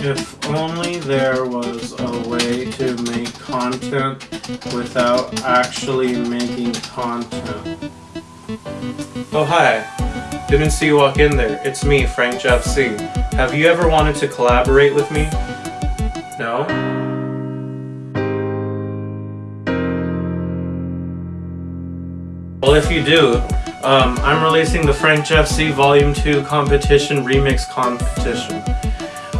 If only there was a way to make content without actually making content. Oh hi, didn't see you walk in there. It's me, FrankJavCee. Have you ever wanted to collaborate with me? No? Well, if you do, um, I'm releasing the FrankJavCee Volume 2 Competition Remix Competition.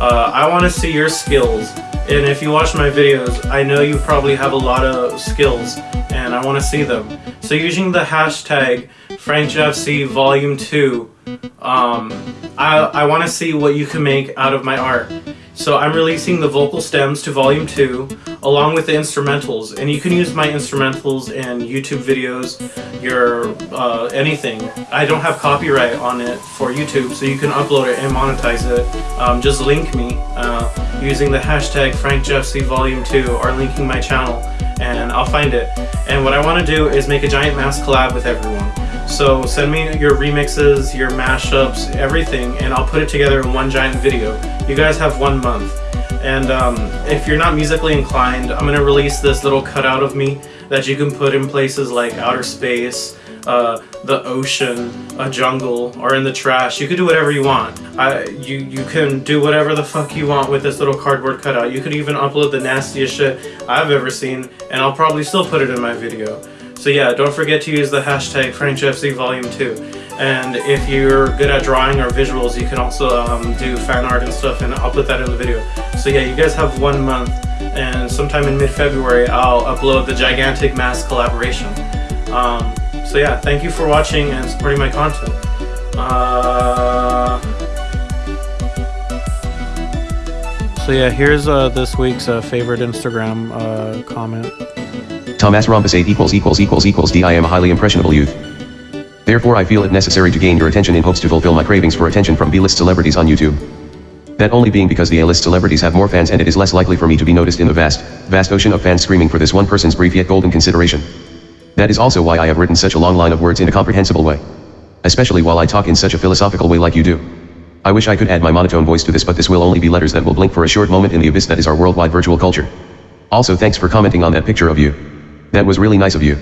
Uh, I want to see your skills, and if you watch my videos, I know you probably have a lot of skills, and I want to see them. So using the hashtag FrankJavCee Volume 2, um, I, I want to see what you can make out of my art. So I'm releasing the vocal stems to volume 2 along with the instrumentals and you can use my instrumentals in YouTube videos, your uh, anything. I don't have copyright on it for YouTube so you can upload it and monetize it. Um, just link me uh, using the hashtag FrankJavCee Volume 2 or linking my channel and I'll find it. And what I want to do is make a giant mass collab with everyone. So send me your remixes, your mashups, everything, and I'll put it together in one giant video. You guys have one month. And um, if you're not musically inclined, I'm going to release this little cutout of me that you can put in places like outer space, uh, the ocean, a jungle, or in the trash. You can do whatever you want. I, you, you can do whatever the fuck you want with this little cardboard cutout. You could even upload the nastiest shit I've ever seen, and I'll probably still put it in my video. So yeah, don't forget to use the hashtag FrankJavCee Volume 2. And if you're good at drawing or visuals, you can also um, do fan art and stuff, and I'll put that in the video. So yeah, you guys have one month, and sometime in mid-February, I'll upload the gigantic mass collaboration. Um, so yeah, thank you for watching and supporting my content. Uh... So yeah, here's uh, this week's uh, favorite Instagram uh, comment. Thomas Rhombus 8 equals equals equals equals D I am a highly impressionable youth. Therefore I feel it necessary to gain your attention in hopes to fulfill my cravings for attention from B-list celebrities on YouTube. That only being because the A-list celebrities have more fans and it is less likely for me to be noticed in the vast, vast ocean of fans screaming for this one person's brief yet golden consideration. That is also why I have written such a long line of words in a comprehensible way. Especially while I talk in such a philosophical way like you do. I wish I could add my monotone voice to this but this will only be letters that will blink for a short moment in the abyss that is our worldwide virtual culture. Also thanks for commenting on that picture of you. That was really nice of you.